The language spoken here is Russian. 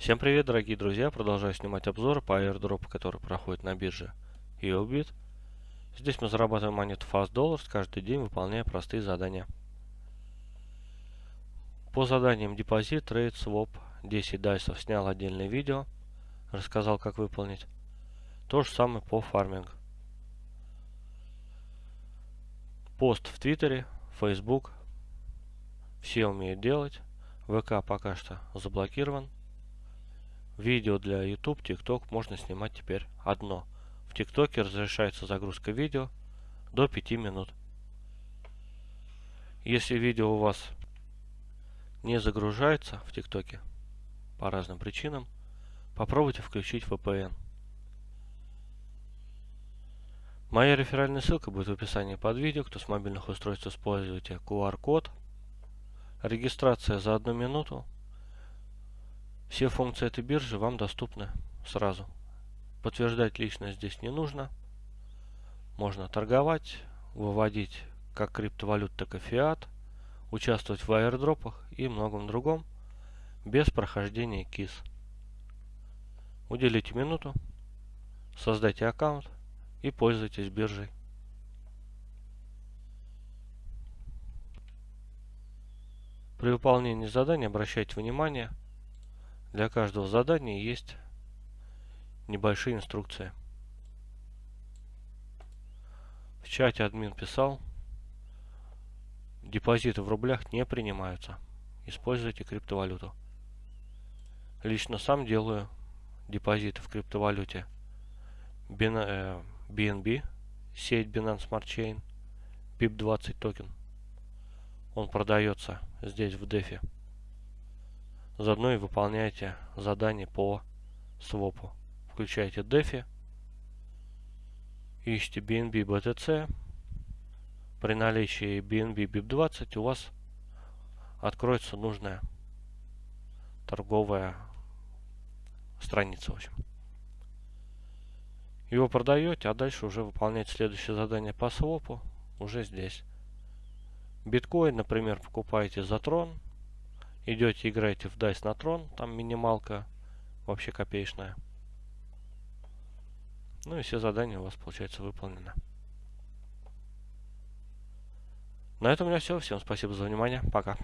Всем привет, дорогие друзья! Продолжаю снимать обзоры по airdrop, который проходит на бирже EOBIT. Здесь мы зарабатываем монету Fast Dollars каждый день, выполняя простые задания. По заданиям депозит, трейд, своп, 10 дайсов снял отдельное видео, рассказал как выполнить. То же самое по фарминг. Пост в Твиттере, Facebook, все умеют делать. ВК пока что заблокирован. Видео для YouTube, TikTok можно снимать теперь одно. В ТикТоке разрешается загрузка видео до 5 минут. Если видео у вас не загружается в ТикТоке по разным причинам, попробуйте включить VPN. Моя реферальная ссылка будет в описании под видео. Кто с мобильных устройств используете QR-код, Регистрация за одну минуту. Все функции этой биржи вам доступны сразу. Подтверждать личность здесь не нужно. Можно торговать, выводить как криптовалют, так и фиат, участвовать в аирдропах и многом другом без прохождения КИС. Уделите минуту, создайте аккаунт и пользуйтесь биржей. При выполнении задания обращайте внимание, для каждого задания есть небольшие инструкции. В чате админ писал, депозиты в рублях не принимаются. Используйте криптовалюту. Лично сам делаю депозиты в криптовалюте BNB, э, сеть Binance Smart Chain, BIP20 токен. Он продается здесь в дефе. Заодно и выполняйте задание по свопу. Включайте дефи. Ищите BNB BTC. При наличии BNB BIP20 у вас откроется нужная торговая страница, в общем. Его продаете, а дальше уже выполняете следующее задание по свопу уже здесь. Биткоин, например, покупаете за трон, идете играете в DICE на трон, там минималка вообще копеечная. Ну и все задания у вас получается выполнены. На этом у меня все. Всем спасибо за внимание. Пока.